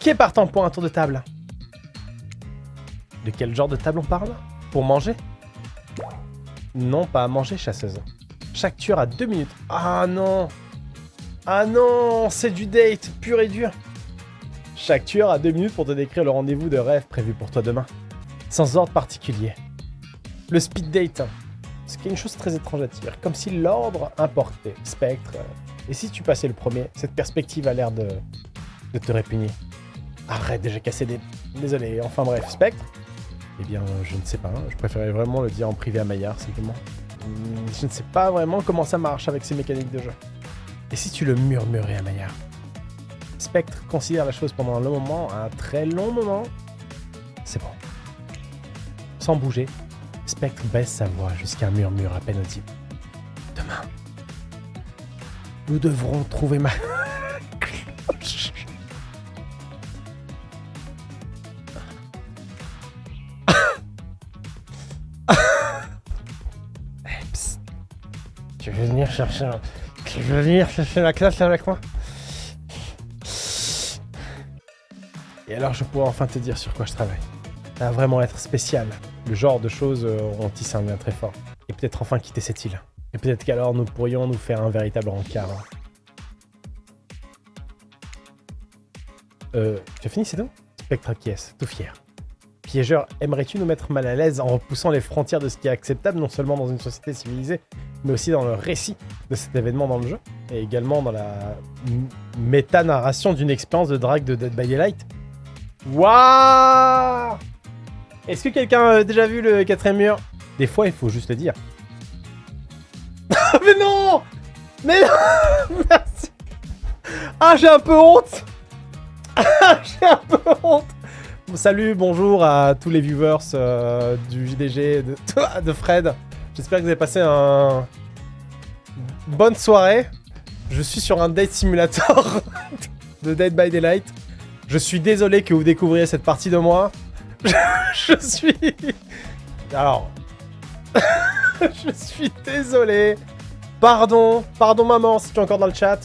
Qui est partant pour un tour de table? De quel genre de table on parle? Pour manger? Non, pas à manger, chasseuse. Chaque tueur a deux minutes. Ah non Ah non C'est du date, pur et dur Chaque tueur a deux minutes pour te décrire le rendez-vous de rêve prévu pour toi demain. Sans ordre particulier. Le speed date. Ce qui est une chose très étrange à dire. Comme si l'ordre importait. Spectre. Et si tu passais le premier Cette perspective a l'air de, de te répugner. Arrête, déjà cassé des... Désolé, enfin bref, Spectre Eh bien, je ne sais pas. Je préférais vraiment le dire en privé à Maillard, simplement. Hmm, Je ne sais pas vraiment comment ça marche avec ces mécaniques de jeu. Et si tu le murmurais à Maillard? Spectre considère la chose pendant un long moment, un très long moment. C'est bon. Sans bouger, Spectre baisse sa voix jusqu'à un murmure à peine audible. Demain, nous devrons trouver ma... veux venir chercher. Tu veux venir chercher la classe avec moi Et alors je pourrais enfin te dire sur quoi je travaille. Ça va vraiment être spécial. Le genre de choses euh, auront tissé un lien très fort. Et peut-être enfin quitter cette île. Et peut-être qu'alors nous pourrions nous faire un véritable rencard. Euh, tu as fini, c'est tout? Spectre acquiesce, tout fier. Piégeur, aimerais-tu nous mettre mal à l'aise en repoussant les frontières de ce qui est acceptable, non seulement dans une société civilisée, mais aussi dans le récit de cet événement dans le jeu, et également dans la méta-narration d'une expérience de drague de Dead by Daylight? Waouh Est-ce que quelqu'un a déjà vu le quatrième mur? Des fois, il faut juste le dire. Mais non! Mais non! Merci! Ah, j'ai un peu honte! J'ai un peu honte Salut, bonjour à tous les viewers euh, du JDG de, Fred. J'espère que vous avez passé un... bonne soirée. Je suis sur un date simulator de Dead by Daylight. Je suis désolé que vous découvriez cette partie de moi. Je suis... Alors... je suis désolé. Pardon, pardon maman si tu es encore dans le chat.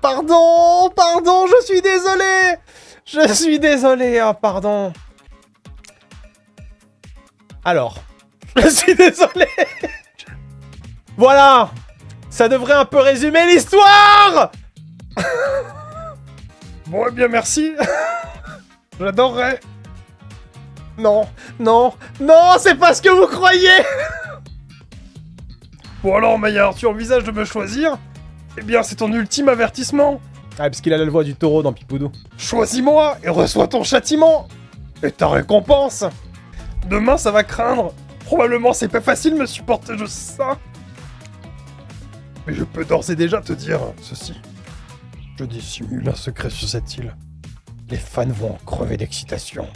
Pardon, pardon, je suis désolé. Je suis désolé, oh, pardon. Alors, je suis désolé. Voilà, ça devrait un peu résumer l'histoire. bon, eh bien merci. J'adorerais. Non, non, non, c'est pas ce que vous croyez. Bon alors, Maillard, tu envisages de me choisir? Eh bien, c'est ton ultime avertissement. Ah, parce qu'il a la voix du taureau dans Pipoudou. Choisis-moi et reçois ton châtiment Et ta récompense Demain, ça va craindre Probablement, c'est pas facile de me supporter, je sais ça Mais je peux d'ores et déjà te dire ceci. Je dissimule un secret sur cette île. Les fans vont en crever d'excitation.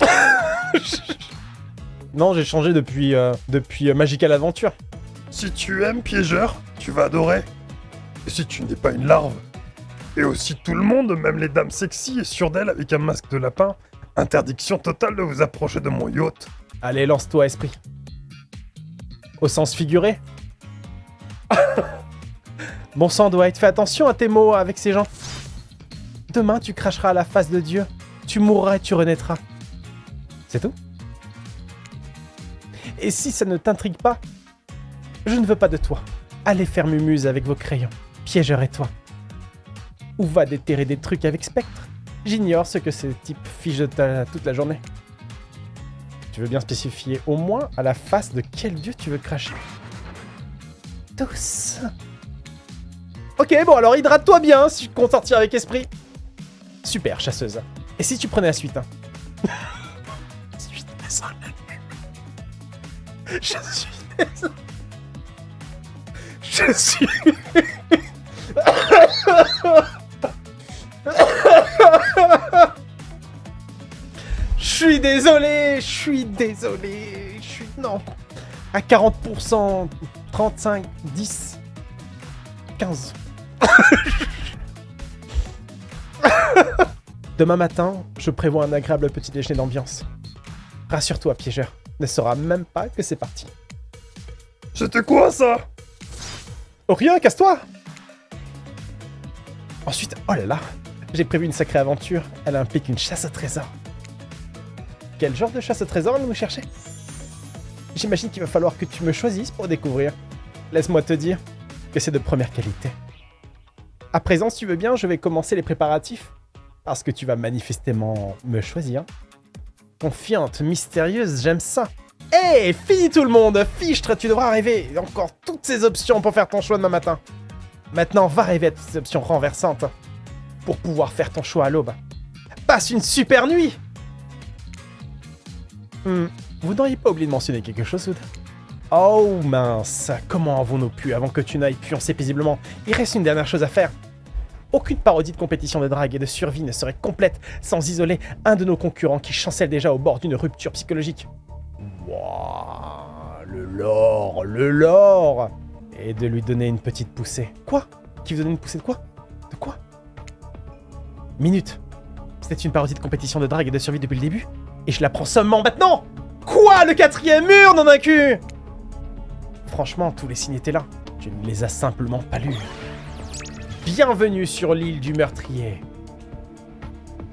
non, j'ai changé depuis, euh, depuis euh, Magical Adventure. Si tu aimes Piégeur, tu vas adorer. Et si tu n'es pas une larve, et aussi tout le monde, même les dames sexy et sûres d'elles avec un masque de lapin. Interdiction totale de vous approcher de mon yacht. Allez, lance-toi, esprit. Au sens figuré Bon sang, Dwight, fais attention à tes mots avec ces gens. Demain, tu cracheras à la face de Dieu. Tu mourras et tu renaîtras. C'est tout? Et si ça ne t'intrigue pas, je ne veux pas de toi. Allez faire mumuse avec vos crayons. Piégeur et toi. Ou va déterrer des trucs avec Spectre. J'ignore ce que ces types ta- toute la journée. Tu veux bien spécifier au moins à la face de quel dieu tu veux cracher Tous. Ok, bon alors hydrate-toi bien si tu comptes sortir avec esprit. Super, chasseuse. Et si tu prenais la suite hein désolé. Je suis. Je suis... Je suis désolé, je suis désolé, je suis... Non. À 40%, 35, 10, 15. Demain matin, je prévois un agréable petit déjeuner d'ambiance. Rassure-toi, piégeur, ne saura même pas que c'est parti. C'était quoi ça? Oh rien, casse-toi Ensuite, oh là là, J'ai prévu une sacrée aventure. Elle implique une chasse au trésor. Quel genre de chasse au trésor allons-nous chercher? J'imagine qu'il va falloir que tu me choisisses pour découvrir. Laisse-moi te dire que c'est de première qualité. À présent, si tu veux bien, je vais commencer les préparatifs. Parce que tu vas manifestement me choisir. Confiante, mystérieuse, j'aime ça. Hé, fini tout le monde Fichtre, tu devras rêver encore toutes ces options pour faire ton choix demain matin. Maintenant, va rêver à toutes ces options renversantes pour pouvoir faire ton choix à l'aube. Passe une super nuit. Hmm, Vous n'auriez pas oublié de mentionner quelque chose, Wood Oh mince, comment avons-nous pu avant que tu n'ailles pioncer paisiblement? Il reste une dernière chose à faire. Aucune parodie de compétition de drague et de survie ne serait complète sans isoler un de nos concurrents qui chancelle déjà au bord d'une rupture psychologique. Wouah, le lore, le lore. Et de lui donner une petite poussée. Quoi? Qui vous donne une poussée de quoi? De quoi? Minute. C'était une parodie de compétition de drague et de survie depuis le début Et je la prends seulement maintenant Quoi Le quatrième mur, non cul Franchement, tous les signes étaient là. Tu ne les as simplement pas lus. Bienvenue sur l'île du meurtrier.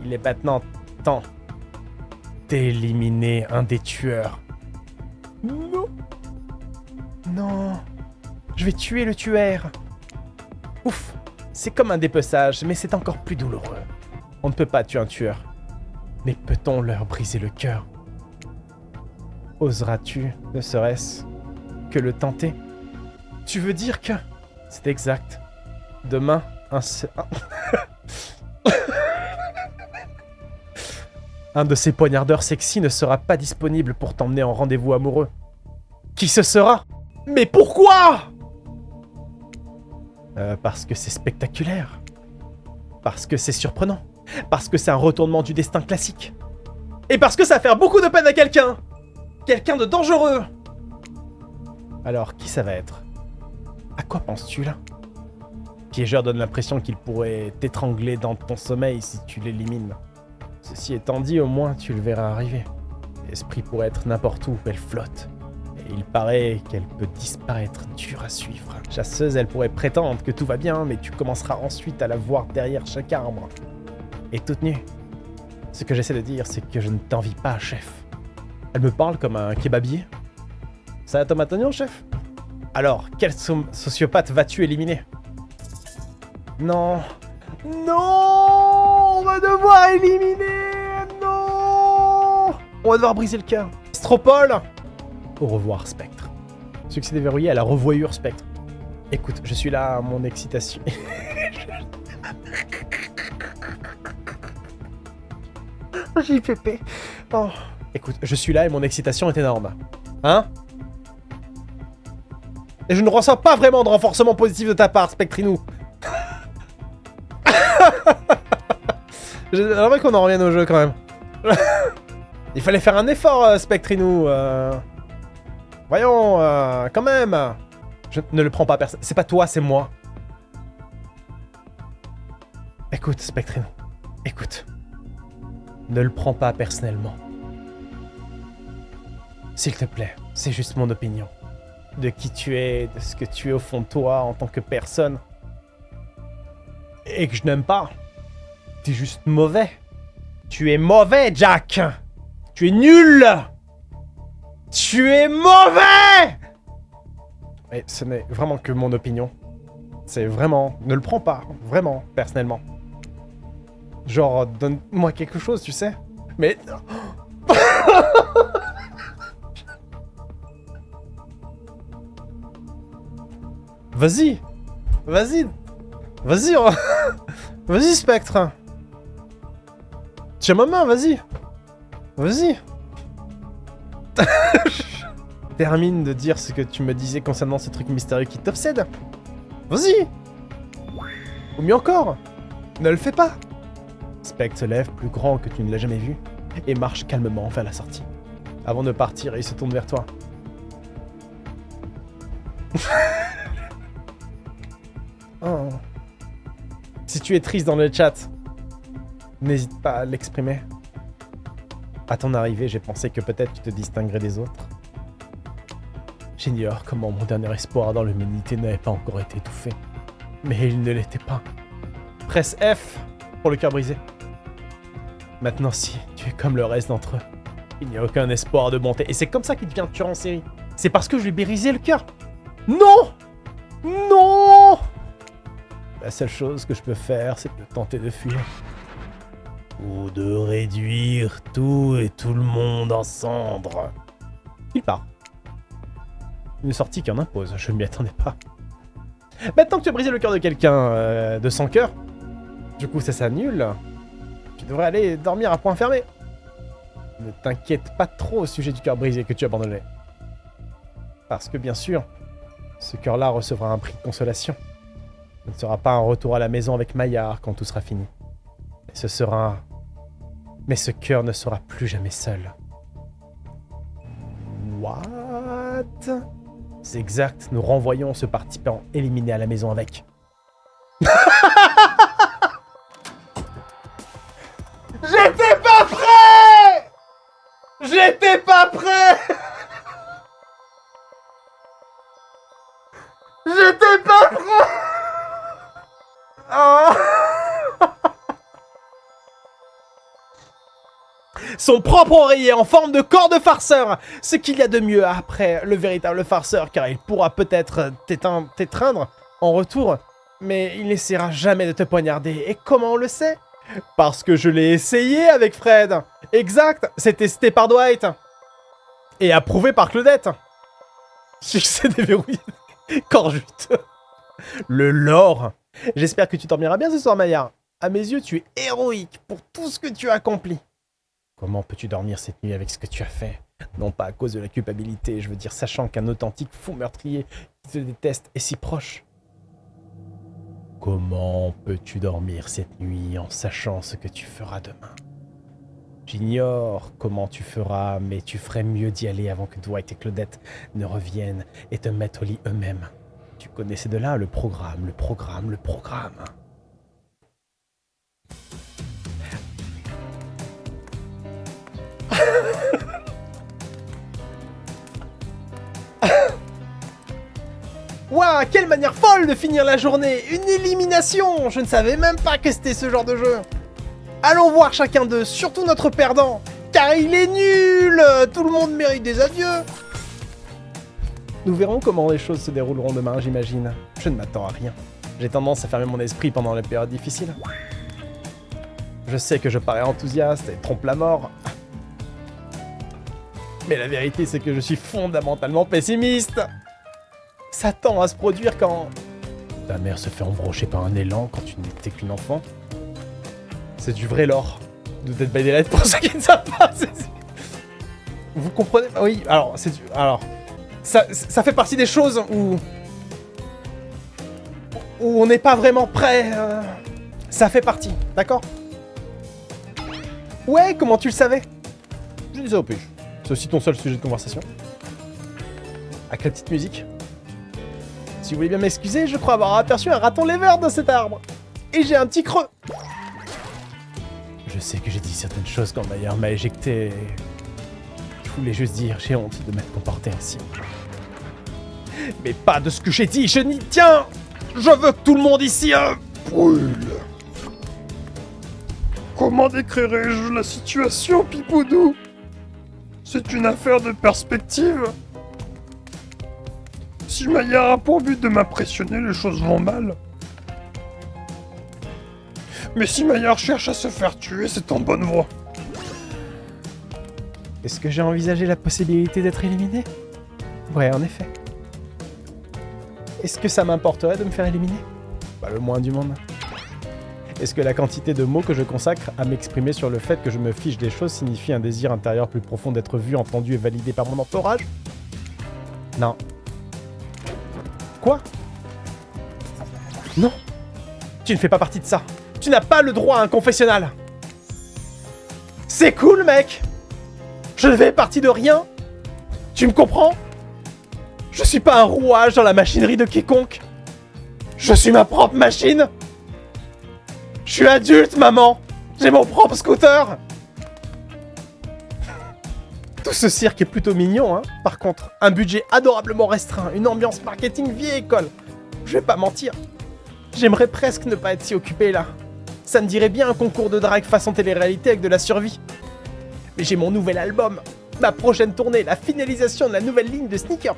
Il est maintenant temps d'éliminer un des tueurs. Non. Non. Je vais tuer le tueur. Ouf. C'est comme un dépeçage, mais c'est encore plus douloureux. On ne peut pas tuer un tueur. Mais peut-on leur briser le cœur? Oseras-tu, ne serait-ce que le tenter? Tu veux dire que... C'est exact. Demain, un... Un de ces poignardeurs sexy ne sera pas disponible pour t'emmener en rendez-vous amoureux. Qui ce sera? Mais pourquoi? Euh, Parce que c'est spectaculaire. Parce que c'est surprenant. Parce que c'est un retournement du destin classique. Et parce que ça va faire beaucoup de peine à quelqu'un Quelqu'un de dangereux Alors, qui ça va être? À quoi penses-tu là? Piégeur donne l'impression qu'il pourrait t'étrangler dans ton sommeil si tu l'élimines. Ceci étant dit, au moins tu le verras arriver. L'esprit pourrait être n'importe où, elle flotte. Il paraît qu'elle peut disparaître dur à suivre. Chasseuse, elle pourrait prétendre que tout va bien, mais tu commenceras ensuite à la voir derrière chaque arbre. Et toute nue. Ce que j'essaie de dire, c'est que je ne t'envie pas, chef. Elle me parle comme un kebabier. Ça va tomate chef? Alors, quel so- sociopathe vas-tu éliminer? Non. Non On va devoir éliminer Non On va devoir briser le cœur. Stropole Au revoir, Spectre. Succès déverrouillé à la revoyure, Spectre. Écoute, je suis là, à mon excitation. JPP. Oh. Écoute, je suis là et mon excitation est énorme. Hein? Et je ne ressens pas vraiment de renforcement positif de ta part, Spectrinou. J'aimerais qu'on en revienne au jeu quand même. Il fallait faire un effort, euh, Spectrinou. euh. Voyons, euh, quand même. Je ne le prends pas personne. C'est pas toi, c'est moi. Écoute, Spectrinou. Écoute. Ne le prends pas personnellement. S'il te plaît, c'est juste mon opinion. De qui tu es, de ce que tu es au fond de toi en tant que personne. Et que je n'aime pas. T'es juste mauvais. Tu es mauvais, Jack Tu es nul Tu es mauvais Et ce n'est vraiment que mon opinion. C'est vraiment... Ne le prends pas, vraiment, personnellement. Genre, donne-moi quelque chose, tu sais. Mais... Vas-y Vas-y Vas-y Vas-y, Spectre Tiens ma main, vas-y Vas-y Termine de dire ce que tu me disais concernant ce truc mystérieux qui t'obsède. Vas-y Ou mieux encore, ne le fais pas Spectre se lève, plus grand que tu ne l'as jamais vu, et marche calmement vers la sortie. Avant de partir, il se tourne vers toi. Oh. Si tu es triste dans le chat, n'hésite pas à l'exprimer. À ton arrivée, j'ai pensé que peut-être tu te distinguerais des autres. J'ignore comment mon dernier espoir dans l'humanité n'avait pas encore été étouffé. Mais il ne l'était pas. Presse F pour le cœur brisé. Maintenant, si tu es comme le reste d'entre eux, il n'y a aucun espoir de bonté. Et c'est comme ça qu'il devient tueur en série. C'est parce que je lui ai brisé le cœur. Non Non La seule chose que je peux faire, c'est de tenter de fuir. Ou de réduire tout et tout le monde en cendres. Il part. Une sortie qui en impose, je ne m'y attendais pas. Maintenant que tu as brisé le cœur de quelqu'un euh, de sans cœur, du coup ça s'annule, tu devrais aller dormir à point fermé. Ne t'inquiète pas trop au sujet du cœur brisé que tu as abandonné. Parce que bien sûr, ce cœur-là recevra un prix de consolation. Ce ne sera pas un retour à la maison avec Maillard quand tout sera fini. Mais ce sera... Mais ce cœur ne sera plus jamais seul. What? C'est exact, nous renvoyons ce participant éliminé à la maison avec. Son propre oreiller en forme de corps de farceur. Ce qu'il y a de mieux après le véritable farceur, car il pourra peut-être t'étreindre en retour, mais il n'essaiera jamais de te poignarder. Et comment on le sait? Parce que je l'ai essayé avec Fred. Exact C'est testé par Dwight. Et approuvé par Claudette. Succès déverrouillé Corps Le lore. J'espère que tu dormiras bien ce soir, Maya. À mes yeux, tu es héroïque pour tout ce que tu as accompli. Comment peux-tu dormir cette nuit avec ce que tu as fait? Non pas à cause de la culpabilité, je veux dire sachant qu'un authentique fou meurtrier qui te déteste est si proche. Comment peux-tu dormir cette nuit en sachant ce que tu feras demain? J'ignore comment tu feras, mais tu ferais mieux d'y aller avant que Dwight et Claudette ne reviennent et te mettent au lit eux-mêmes. Tu connaissais de là le programme, le programme, le programme. Waouh, quelle manière folle de finir la journée Une élimination Je ne savais même pas que c'était ce genre de jeu Allons voir chacun d'eux, surtout notre perdant Car il est nul Tout le monde mérite des adieux Nous verrons comment les choses se dérouleront demain, j'imagine. Je ne m'attends à rien. J'ai tendance à fermer mon esprit pendant les périodes difficiles. Je sais que je parais enthousiaste et trompe la mort. Mais la vérité, c'est que je suis fondamentalement pessimiste Ça tend à se produire quand... Ta mère se fait embrocher par un élan quand tu n'étais qu'une enfant. C'est du vrai lore de Dead by Daylight pour ceux qui ne savent pas. Vous comprenez Oui, alors, c'est du... Alors, ça, ça fait partie des choses où... Où on n'est pas vraiment prêt. Euh, ça fait partie, d'accord? Ouais, comment tu le savais? Je disais au plus. C'est aussi ton seul sujet de conversation. Avec la petite musique. Si vous voulez bien m'excuser, je crois avoir aperçu un raton lever dans cet arbre. Et j'ai un petit creux. Je sais que j'ai dit certaines choses quand Maillard m'a éjecté. Je voulais juste dire, j'ai honte de m'être comporté ainsi. Mais pas de ce que j'ai dit, je n'y tiens Je veux que tout le monde ici euh, brûle Comment décrirais-je la situation, Pipoudou? C'est une affaire de perspective. Si Maillard a pour but de m'impressionner, les choses vont mal. Mais si Maillard cherche à se faire tuer, c'est en bonne voie. Est-ce que j'ai envisagé la possibilité d'être éliminé? Ouais, en effet. Est-ce que ça m'importerait de me faire éliminer? Pas le moins du monde. Est-ce que la quantité de mots que je consacre à m'exprimer sur le fait que je me fiche des choses signifie un désir intérieur plus profond d'être vu, entendu et validé par mon entourage? Non. Quoi? Non Tu ne fais pas partie de ça. Tu n'as pas le droit à un confessionnal. C'est cool, mec Je ne fais partie de rien Tu me comprends? Je suis pas un rouage dans la machinerie de quiconque. Je suis ma propre machine je suis adulte, maman J'ai mon propre scooter Tout ce cirque est plutôt mignon, hein. Par contre, un budget adorablement restreint, une ambiance marketing vieille école. Je vais pas mentir. J'aimerais presque ne pas être si occupé là. Ça me dirait bien un concours de drague façon télé-réalité avec de la survie. Mais j'ai mon nouvel album, ma prochaine tournée, la finalisation de la nouvelle ligne de sneakers,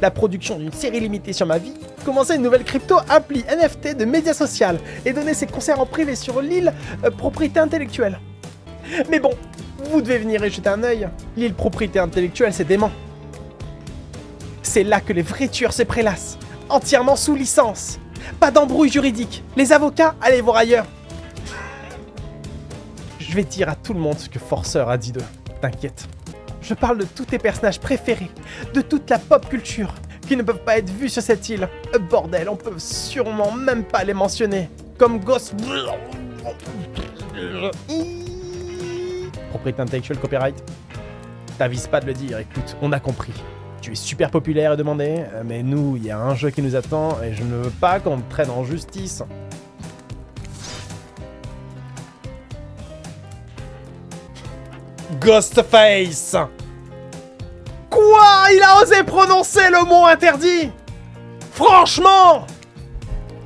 la production d'une série limitée sur ma vie, commencer une nouvelle crypto appli NFT de médias social et donner ses concerts en privé sur l'île euh, propriété intellectuelle. Mais bon, vous devez venir y jeter un œil. L'île propriété intellectuelle, c'est dément. C'est là que les vrais tueurs se prélassent, entièrement sous licence. Pas d'embrouille juridique. Les avocats, allez voir ailleurs. Je vais dire à tout le monde ce que Forceur a dit d'eux. T'inquiète. Je parle de tous tes personnages préférés, de toute la pop culture, qui ne peuvent pas être vus sur cette île. Euh, bordel, on peut sûrement même pas les mentionner. Comme Ghost... Propriété intellectuelle, copyright. T'avises pas de le dire, écoute, on a compris. Tu es super populaire et demandé, euh, mais nous, il y a un jeu qui nous attend et je ne veux pas qu'on me traîne en justice. Ghostface. Quoi? Il a osé prononcer le mot interdit? Franchement!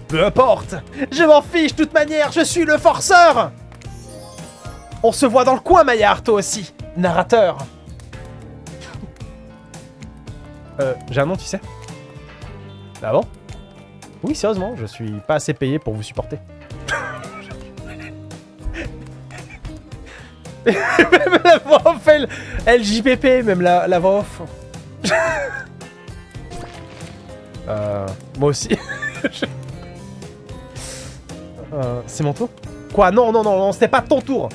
Peu importe. Je m'en fiche, de toute manière, je suis le forceur. On se voit dans le coin, Maillard, toi aussi Narrateur. Euh, j'ai un nom, tu sais? Ah bon? Oui, sérieusement, je suis pas assez payé pour vous supporter. Même la voix off, elle, même la, la voix off. euh, moi aussi. euh, C'est mon tour? Quoi? Non, non, non, non, c'était pas ton tour.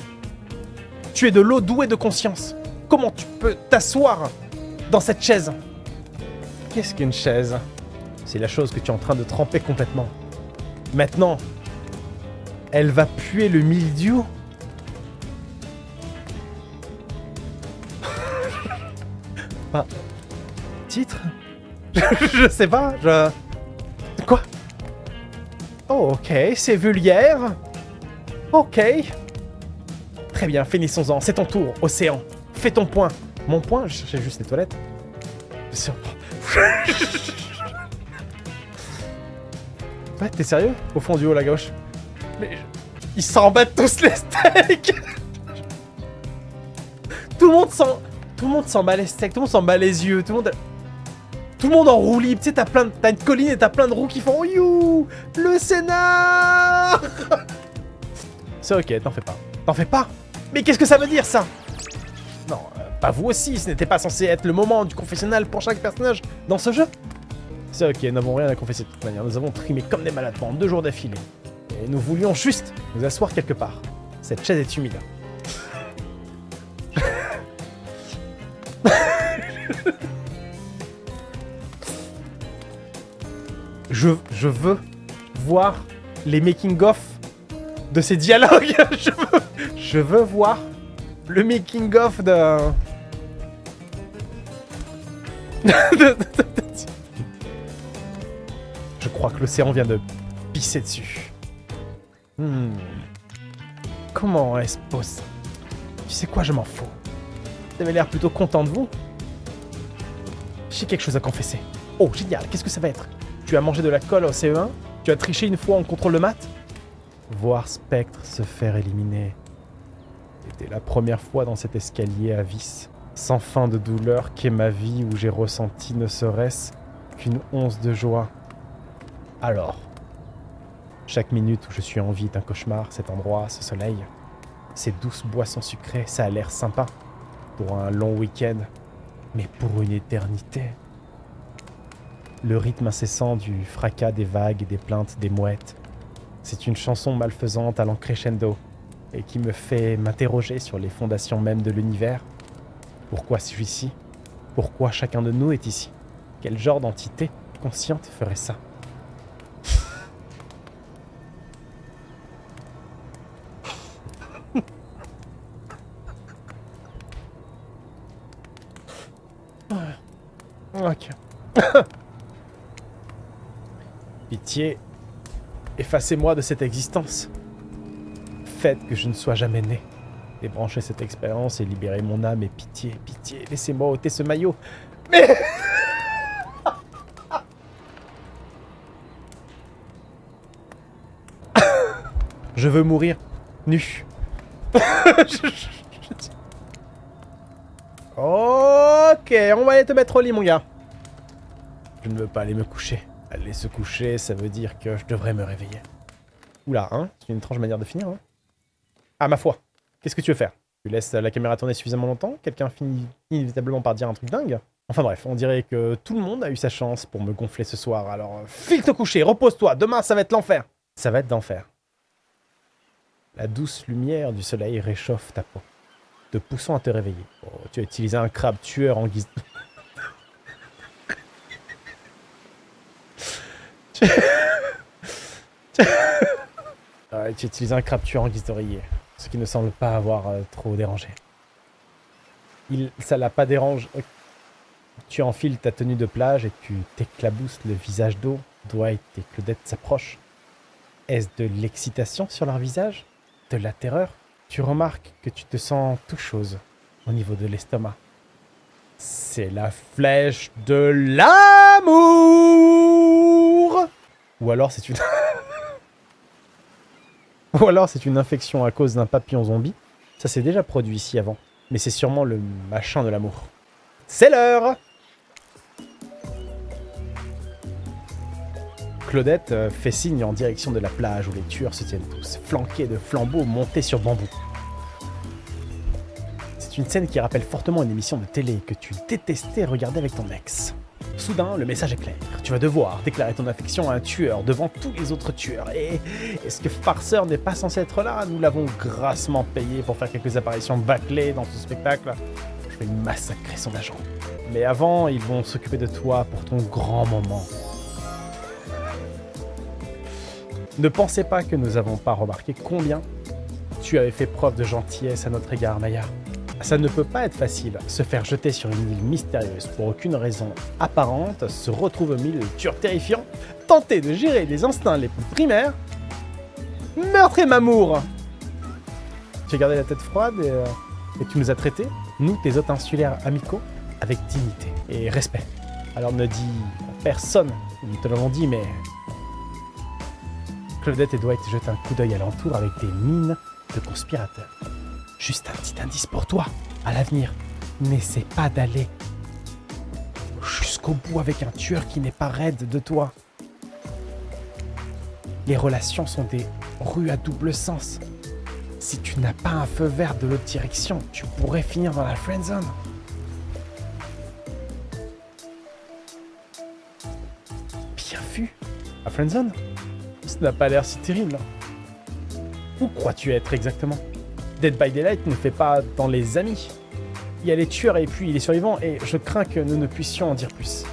Tu es de l'eau douée de conscience. Comment tu peux t'asseoir dans cette chaise? Qu'est-ce qu'une chaise? C'est la chose que tu es en train de tremper complètement. Maintenant, elle va puer le mildiou Bah, titre? Je sais pas, je... Quoi? Oh, ok, c'est vulgaire. Ok. Très bien, finissons-en. C'est ton tour, Océan. Fais ton point. Mon point? Je cherchais juste les toilettes. ouais, t'es sérieux? Au fond du haut, la gauche. Mais... Ils s'en battent tous les steaks Tout le monde s'en... Tout le monde s'en bat les steaks, tout le monde s'en bat les yeux, tout le monde... Tout le monde en roue libre, tu sais, t'as plein de... T'as une colline et t'as plein de roues qui font You Le Sénat C'est ok, t'en fais pas. T'en fais pas Mais qu'est-ce que ça veut dire, ça Non, euh, pas vous aussi, ce n'était pas censé être le moment du confessionnal pour chaque personnage dans ce jeu. C'est ok, nous n'avons rien à confesser de toute manière, nous avons trimé comme des malades pendant deux jours d'affilée. Et nous voulions juste nous asseoir quelque part. Cette chaise est humide. je, veux voir les making-of de ces dialogues. je, veux, je veux voir le making-of de... je crois que l'océan vient de pisser dessus. Hmm. Comment est-ce possible? Tu sais quoi, je m'en fous. Vous avez l'air plutôt content de vous. J'ai quelque chose à confesser. Oh, génial, qu'est-ce que ça va être? Tu as mangé de la colle au CE1 Tu as triché une fois en contrôle de maths? Voir Spectre se faire éliminer. C'était la première fois dans cet escalier à vis, sans fin de douleur qu'est ma vie où j'ai ressenti ne serait-ce qu'une once de joie. Alors, chaque minute où je suis en vie est un cauchemar, cet endroit, ce soleil, ces douces boissons sucrées, ça a l'air sympa pour un long week-end, mais pour une éternité. Le rythme incessant du fracas des vagues et des plaintes des mouettes, c'est une chanson malfaisante allant crescendo et qui me fait m'interroger sur les fondations mêmes de l'univers. Pourquoi suis-je ici Pourquoi chacun de nous est ici? Quel genre d'entité consciente ferait ça? Ok. Pitié, effacez-moi de cette existence. Faites que je ne sois jamais né. Débranchez cette expérience et libérez mon âme et pitié, pitié, laissez-moi ôter ce maillot. Mais... Je veux mourir nu. Ok, on va aller te mettre au lit, mon gars. Je ne veux pas aller me coucher. Aller se coucher, ça veut dire que je devrais me réveiller. Oula, hein C'est une étrange manière de finir, hein Ah, ma foi. Qu'est-ce que tu veux faire? Tu laisses la caméra tourner suffisamment longtemps? Quelqu'un finit inévitablement par dire un truc dingue? Enfin bref, on dirait que tout le monde a eu sa chance pour me gonfler ce soir, alors euh, file te coucher, repose-toi, demain ça va être l'enfer Ça va être d'enfer. La douce lumière du soleil réchauffe ta peau, te poussant à te réveiller. Oh, tu as utilisé un crabe tueur en guise... ouais, tu as utilisé un tueur en guise d'oreiller, ce qui ne semble pas avoir euh, trop dérangé. Il, ça l'a pas dérangé. Tu enfiles ta tenue de plage et tu t'éclabousses le visage d'eau. Dwight et Claudette s'approchent. Est-ce de l'excitation sur leur visage? De la terreur? Tu remarques que tu te sens tout chose au niveau de l'estomac. C'est la flèche de l'amour Ou alors c'est une... Ou alors c'est une infection à cause d'un papillon zombie. Ça s'est déjà produit ici avant. Mais c'est sûrement le machin de l'amour. C'est l'heure Claudette euh, fait signe en direction de la plage où les tueurs se tiennent tous, flanqués de flambeaux montés sur bambou. C'est une scène qui rappelle fortement une émission de télé que tu détestais regarder avec ton ex. Soudain, le message est clair. Tu vas devoir déclarer ton affection à un tueur devant tous les autres tueurs. Et est-ce que Farceur n'est pas censé être là? Nous l'avons grassement payé pour faire quelques apparitions bâclées dans ce spectacle. Je vais massacrer son agent. Mais avant, ils vont s'occuper de toi pour ton grand moment. Ne pensez pas que nous n'avons pas remarqué combien tu avais fait preuve de gentillesse à notre égard, Maya. Ça ne peut pas être facile. Se faire jeter sur une île mystérieuse pour aucune raison apparente, se retrouver au milieu de terrifiants, tenter de gérer les instincts les plus primaires. Meurtre et mamour Tu as gardé la tête froide et, euh, et tu nous as traités, nous, tes hôtes insulaires amicaux, avec dignité et respect. Alors ne dis à personne, nous te l'avons dit, mais Claudette et Dwight jettent un coup d'œil alentour avec des mines de conspirateurs. Juste un petit indice pour toi, à l'avenir, n'essaie pas d'aller jusqu'au bout avec un tueur qui n'est pas raide de toi. Les relations sont des rues à double sens. Si tu n'as pas un feu vert de l'autre direction, tu pourrais finir dans la friendzone. Bien vu. La friendzone ça n'a pas l'air si terrible. Où crois-tu être exactement? Dead by Daylight ne fait pas dans les amis. Il y a les tueurs et puis les survivants, et je crains que nous ne puissions en dire plus.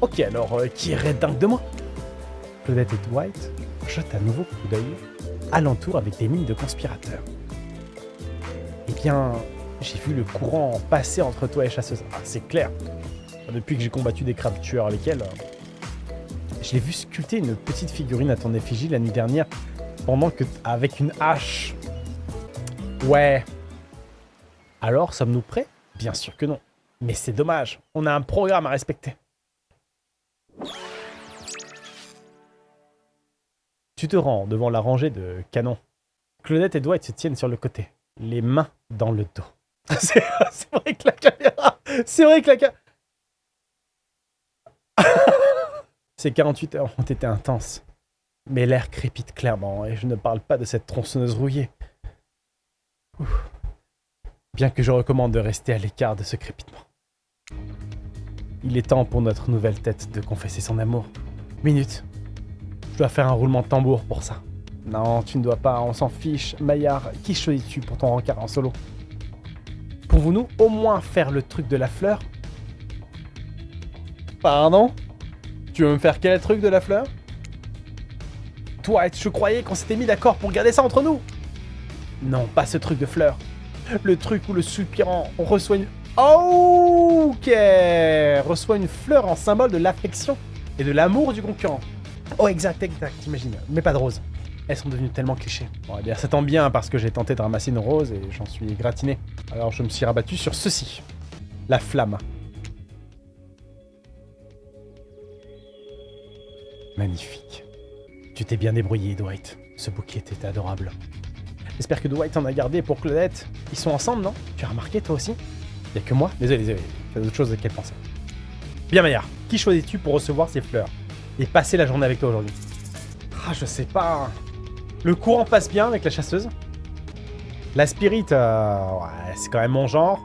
Ok, alors, euh, qui irait dingue de moi? Claudette et Dwight jetent un nouveau coup d'œil alentour avec des mines de conspirateurs. Eh bien, j'ai vu le courant passer entre toi et chasseuse. Ah, c'est clair. Depuis que j'ai combattu des crabes tueurs avec elle, je l'ai vu sculpter une petite figurine à ton effigie la nuit dernière, pendant que... avec une hache. Ouais. Alors, sommes-nous prêts? Bien sûr que non. Mais c'est dommage, on a un programme à respecter. Tu te rends devant la rangée de canons. Claudette et Dwight se tiennent sur le côté, les mains dans le dos. c'est vrai que la caméra... C'est vrai que la caméra... Ces 48 heures ont été intenses. Mais l'air crépite clairement, et je ne parle pas de cette tronçonneuse rouillée. Bien que je recommande de rester à l'écart de ce crépitement. Il est temps pour notre nouvelle tête de confesser son amour. Minute. Je dois faire un roulement de tambour pour ça. Non, tu ne dois pas, on s'en fiche. Maillard, qui choisis-tu pour ton rencard en solo? Pouvons-nous au moins faire le truc de la fleur? Pardon? Tu veux me faire quel truc de la fleur? Toi, je croyais qu'on s'était mis d'accord pour garder ça entre nous Non, pas ce truc de fleur. Le truc où le soupirant reçoit une... Ok Reçoit une fleur en symbole de l'affection et de l'amour du concurrent. Oh, exact, exact, t'imagines. Mais pas de rose. Elles sont devenues tellement clichés. Bon, eh bien, ça tombe bien parce que j'ai tenté de ramasser une rose et j'en suis gratiné. Alors je me suis rabattu sur ceci. La flamme. Magnifique. Tu t'es bien débrouillé, Dwight. Ce bouquet était adorable. J'espère que Dwight en a gardé pour Claudette. Ils sont ensemble, non? Tu as remarqué, toi aussi? Y'a que moi? Désolé, désolé. J'ai d'autres choses qu'elle pensait. Bien, Maillard. Qui choisis-tu pour recevoir ces fleurs? Et passer la journée avec toi aujourd'hui? Ah, je sais pas. Le courant passe bien avec la chasseuse? La spirit, euh, ouais, c'est quand même mon genre.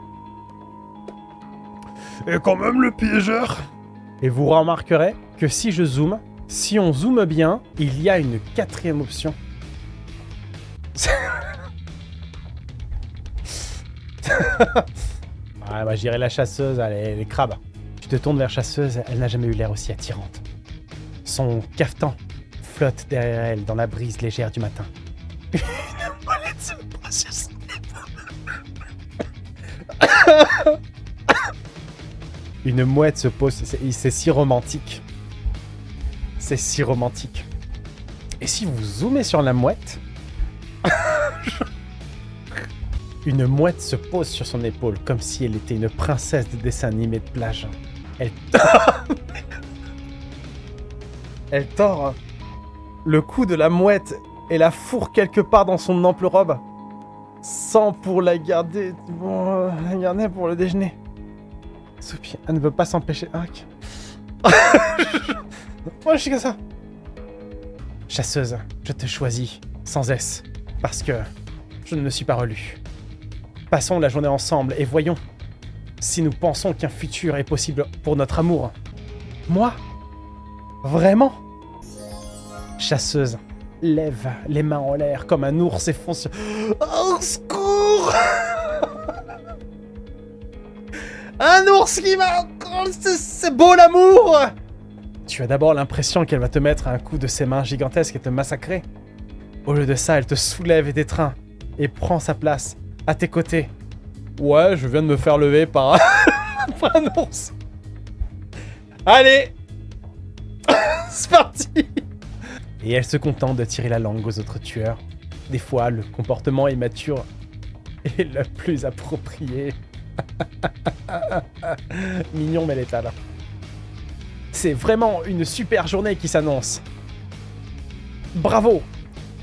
Et quand même le piégeur Et vous remarquerez que si je zoome, si on zoome bien, il y a une quatrième option. ouais, bah j'irai la chasseuse, allez, les crabes. Tu te tournes vers chasseuse, elle n'a jamais eu l'air aussi attirante. Son cafetan flotte derrière elle dans la brise légère du matin. Une. Une mouette se pose, c'est si romantique. C'est si romantique. Et si vous zoomez sur la mouette, une mouette se pose sur son épaule comme si elle était une princesse de dessin animé de plage. Elle Elle tord le cou de la mouette et la fourre quelque part dans son ample robe, sans pour la garder, bon, euh, la garder pour le déjeuner. Sophie, elle ne veut pas s'empêcher. Ah. Moi, je suis comme ça. Chasseuse, je te choisis, sans S, parce que je ne me suis pas relu. Passons la journée ensemble et voyons si nous pensons qu'un futur est possible pour notre amour. Moi Vraiment? Chasseuse, lève les mains en l'air comme un ours et fonce. Secours Un ours qui m'a... C'est beau l'amour Tu as d'abord l'impression qu'elle va te mettre un coup de ses mains gigantesques et te massacrer. Au lieu de ça, elle te soulève et t'étreint et prend sa place à tes côtés. Ouais, je viens de me faire lever par, par un ours. Allez C'est parti Et elle se contente de tirer la langue aux autres tueurs. Des fois, le comportement immature est le plus approprié. Mignon mais létal. C'est vraiment une super journée qui s'annonce. Bravo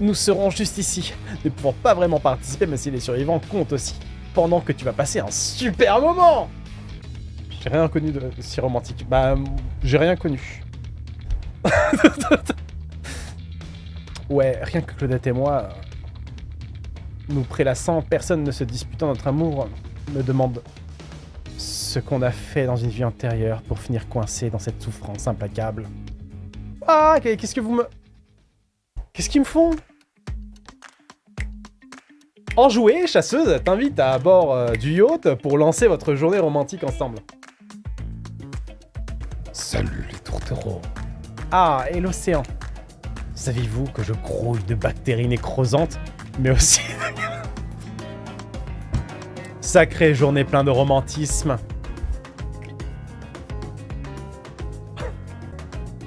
Nous serons juste ici, ne pouvant pas vraiment participer, mais si les survivants comptent aussi. Pendant que tu vas passer un super moment J'ai rien connu de si romantique. Bah, j'ai rien connu. ouais, rien que Claudette et moi, nous prélassant, personne ne se disputant notre amour, me demande ce qu'on a fait dans une vie antérieure pour finir coincé dans cette souffrance implacable. Ah, qu'est-ce que vous me... Qu'est-ce qu'ils me font? Enjouée, chasseuse, t'invite à bord euh, du yacht pour lancer votre journée romantique ensemble. Salut les tourtereaux. Ah, et l'océan. Saviez-vous que je grouille de bactéries nécrosantes, mais aussi... Sacrée journée plein de romantisme.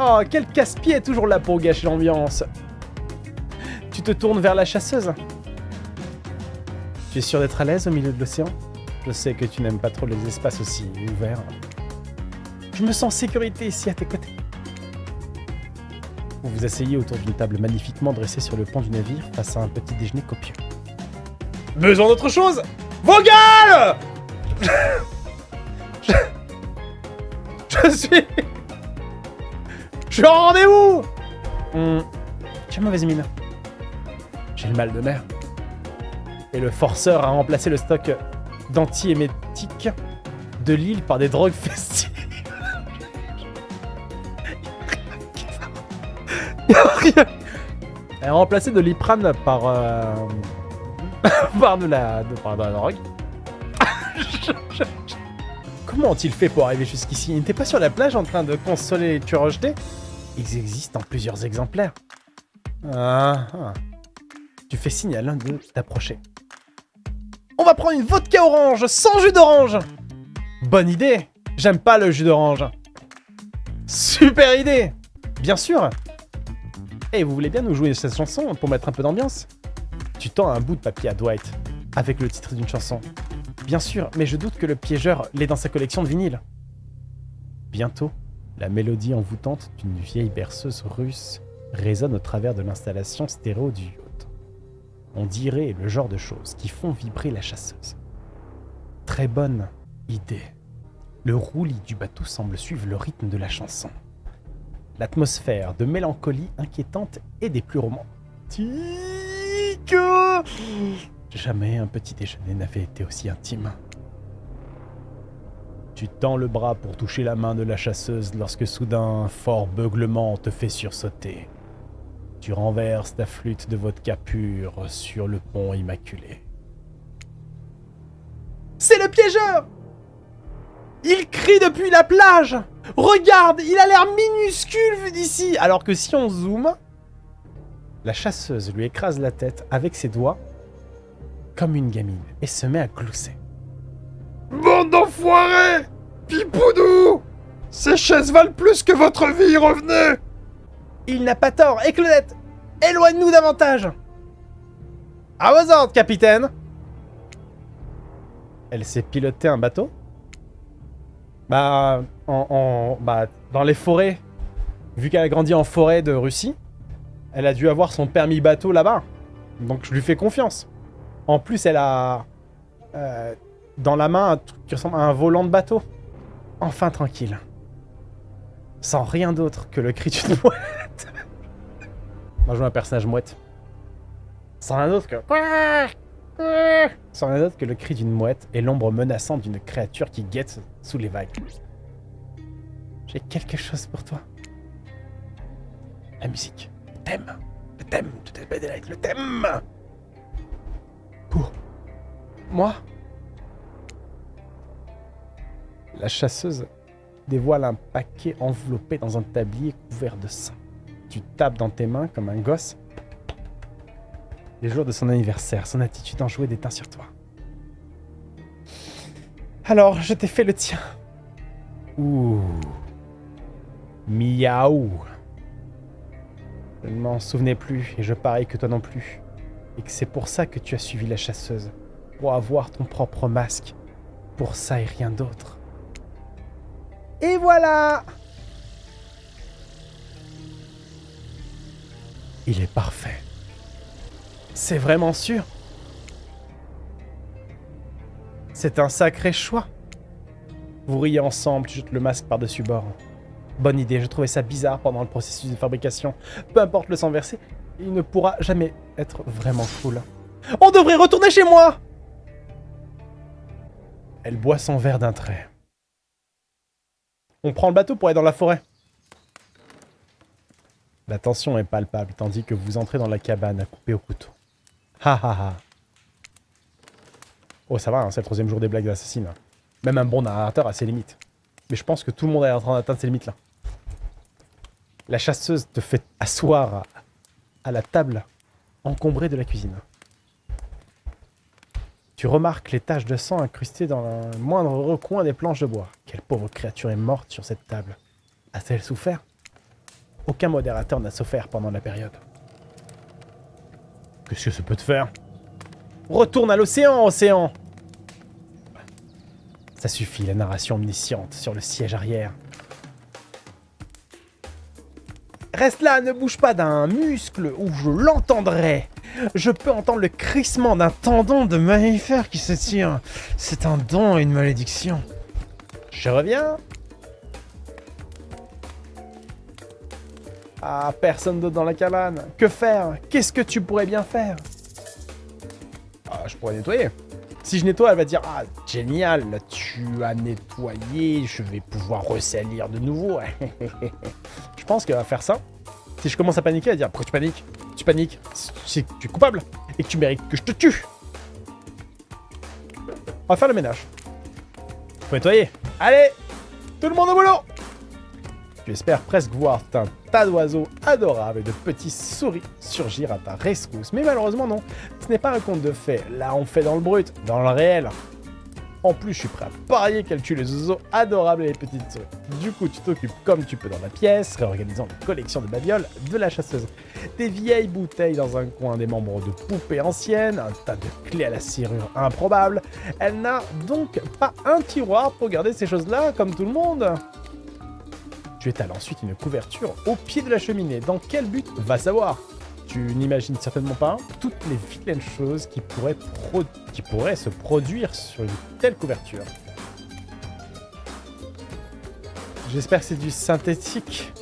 Oh, quel casse-pied est toujours là pour gâcher l'ambiance. Tu te tournes vers la chasseuse? Tu es sûr d'être à l'aise au milieu de l'océan? Je sais que tu n'aimes pas trop les espaces aussi ouverts. Je me sens en sécurité ici à tes côtés. Vous vous asseyez autour d'une table magnifiquement dressée sur le pont du navire face à un petit déjeuner copieux. Besoin d'autre chose? Vogal je... je suis... Je suis en rendez-vous Tu as mauvaise mine. J'ai le mal de mer. Et le forceur a remplacé le stock d'antiémétiques de l'île par des drogues festives. Elle a remplacé de l'iprane par... euh, par de la... par de la drogue. Comment ont-ils fait pour arriver jusqu'ici? Ils n'étaient pas sur la plage en train de consoler les tueurs rejetés? Ils existent en plusieurs exemplaires. Ah, ah. Tu fais signe à l'un d'eux d'approcher. On va prendre une vodka orange sans jus d'orange Bonne idée J'aime pas le jus d'orange. Super idée Bien sûr Et vous voulez bien nous jouer cette chanson pour mettre un peu d'ambiance? Tu tends un bout de papier à Dwight, avec le titre d'une chanson. Bien sûr, mais je doute que le piégeur l'ait dans sa collection de vinyles. Bientôt, la mélodie envoûtante d'une vieille berceuse russe résonne au travers de l'installation stéréo du. On dirait le genre de choses qui font vibrer la chasseuse. Très bonne idée. Le roulis du bateau semble suivre le rythme de la chanson. L'atmosphère de mélancolie inquiétante et des plus romantiques. Jamais un petit déjeuner n'avait été aussi intime. Tu tends le bras pour toucher la main de la chasseuse lorsque soudain un fort beuglement te fait sursauter. Tu renverses ta flûte de vodka pur sur le pont immaculé. C'est le piégeur! Il crie depuis la plage! Regarde, il a l'air minuscule vu d'ici! Alors que si on zoome, la chasseuse lui écrase la tête avec ses doigts comme une gamine et se met à glousser. Bande d'enfoirés! Pipoudou! Ces chaises valent plus que votre vie, revenez Il n'a pas tort. Et Claudette, éloigne-nous davantage. À vos ordres, capitaine. Elle sait piloter un bateau? Bah, en, bah, dans les forêts. Vu qu'elle a grandi en forêt de Russie, elle a dû avoir son permis bateau là-bas. Donc je lui fais confiance. En plus, elle a euh, dans la main un truc qui ressemble à un volant de bateau. Enfin tranquille. Sans rien d'autre que le cri d'une mouette. On va jouer un personnage mouette. Sans rien d'autre que... Sans rien d'autre que le cri d'une mouette et l'ombre menaçante d'une créature qui guette sous les vagues. J'ai quelque chose pour toi. La musique. Le thème. Le thème. Tout est Daylight. Le thème. Pour moi. La chasseuse dévoile un paquet enveloppé dans un tablier couvert de sang. Tu tapes dans tes mains comme un gosse. Les jours de son anniversaire, son attitude enjouée déteint sur toi. Alors, je t'ai fait le tien. Ouh. Miaou. Je ne m'en souvenais plus, et je parie que toi non plus. Et que c'est pour ça que tu as suivi la chasseuse. Pour avoir ton propre masque. Pour ça et rien d'autre. Et voilà Il est parfait. C'est vraiment sûr. C'est un sacré choix. Vous riez ensemble, tu jettes le masque par-dessus bord. Bonne idée, je trouvais ça bizarre pendant le processus de fabrication. Peu importe le sang versé, il ne pourra jamais être vraiment cool. On devrait retourner chez moi Elle boit son verre d'un trait. On prend le bateau pour aller dans la forêt. La tension est palpable, tandis que vous entrez dans la cabane à couper au couteau. Ha ha ha. Oh, ça va, hein, c'est le troisième jour des blagues d'assassine. Même un bon narrateur a ses limites. Mais je pense que tout le monde est en train d'atteindre ses limites là. La chasseuse te fait asseoir à la table encombrée de la cuisine. Tu remarques les taches de sang incrustées dans le moindre recoin des planches de bois. Quelle pauvre créature est morte sur cette table. A-t-elle souffert? Aucun modérateur n'a souffert pendant la période. Qu'est-ce que ça peut te faire? Retourne à l'océan, océan Ça suffit, la narration omnisciente sur le siège arrière. Reste là, ne bouge pas d'un muscle ou je l'entendrai. Je peux entendre le crissement d'un tendon de mammifère qui se tire. C'est un don et une malédiction. Je reviens. Ah, personne d'autre dans la cabane. Que faire? Qu'est-ce que tu pourrais bien faire? Ah, je pourrais nettoyer. Si je nettoie, elle va dire Ah, génial, tu as nettoyé, je vais pouvoir ressalir de nouveau. je pense qu'elle va faire ça. Si je commence à paniquer, elle va dire Pourquoi tu paniques? Tu paniques, c'est que tu es coupable et que tu mérites que je te tue. On va faire le ménage. Faut nettoyer. Allez Tout le monde au boulot Tu espères presque voir un tas d'oiseaux adorables et de petits souris surgir à ta rescousse. Mais malheureusement non, ce n'est pas un conte de fées. Là on fait dans le brut, dans le réel. En plus, je suis prêt à parier qu'elle tue les oiseaux adorables et les petites souris. Du coup, tu t'occupes comme tu peux dans la pièce, réorganisant les collections de babioles de la chasseuse. Des vieilles bouteilles dans un coin, des membres de poupées anciennes, un tas de clés à la serrure improbable. Elle n'a donc pas un tiroir pour garder ces choses-là, comme tout le monde. Tu étales ensuite une couverture au pied de la cheminée. Dans quel but Va savoir? Tu n'imagines certainement pas toutes les vilaines choses qui pourraient, se produire sur une telle couverture. J'espère que c'est du synthétique.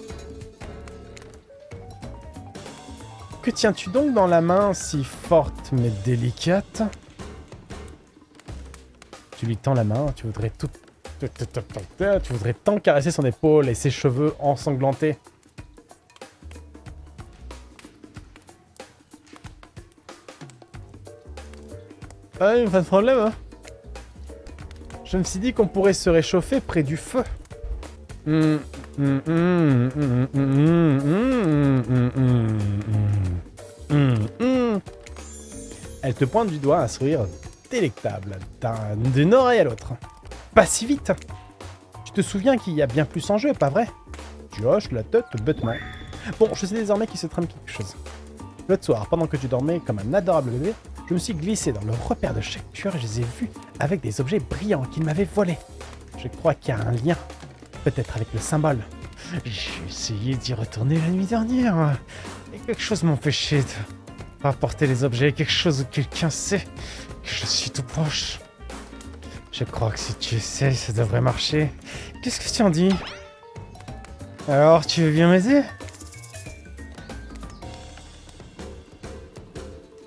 Que tiens-tu donc dans la main si forte mais délicate? Tu lui tends la main, tu voudrais tout... Tu voudrais tant caresser son épaule et ses cheveux ensanglantés. Ah pas de problème, hein. Je me suis dit qu'on pourrait se réchauffer près du feu. Elle te pointe du doigt un sourire délectable d'une oreille à l'autre. Pas si vite Tu te souviens qu'il y a bien plus en jeu, pas vrai? Tu hoches la tête bêtement. Bon, je sais désormais qu'il se trame quelque chose. L'autre soir, pendant que tu dormais comme un adorable bébé, je me suis glissé dans le repère de chaque tueur et je les ai vus avec des objets brillants qu'ils m'avaient volés. Je crois qu'il y a un lien, peut-être avec le symbole. J'ai essayé d'y retourner la nuit dernière, et quelque chose m'empêchait de rapporter les objets, quelque chose où quelqu'un sait que je suis tout proche. Je crois que si tu essayes, ça devrait marcher. Qu'est-ce que tu en dis? Alors, tu veux bien m'aider?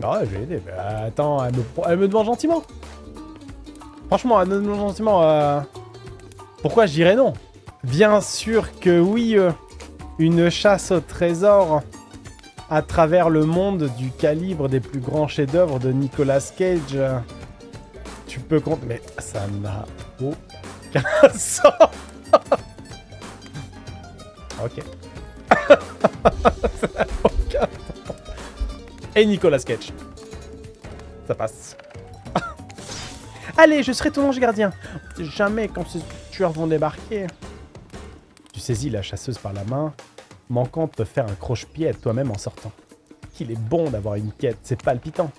Ouais, je vais l'aider. Bah, attends, elle me, pro- elle me demande gentiment. Franchement, elle me demande gentiment. euh, Pourquoi je dirais non? Bien sûr que oui, euh, une chasse au trésor à travers le monde du calibre des plus grands chefs-d'œuvre de Nicolas Cage. Tu peux compter. Mais ça n'a aucun sens. ok. aucun sens. Et Nicolas Cage. Ça passe. Allez, je serai ton ange gardien. Jamais quand ces tueurs vont débarquer. Tu saisis la chasseuse par la main, manquant de te faire un croche-pied toi-même en sortant. Qu'il est bon d'avoir une quête, c'est palpitant.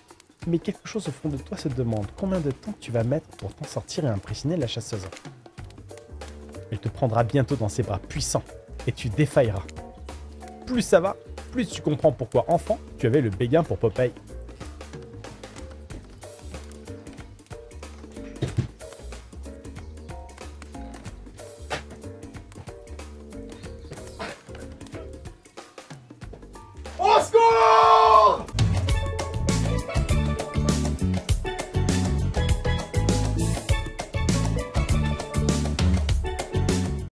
Mais quelque chose au fond de toi se demande combien de temps tu vas mettre pour t'en sortir et impressionner la chasseuse? Elle te prendra bientôt dans ses bras puissants et tu défailleras. Plus ça va, plus tu comprends pourquoi enfant tu avais le béguin pour Popeye.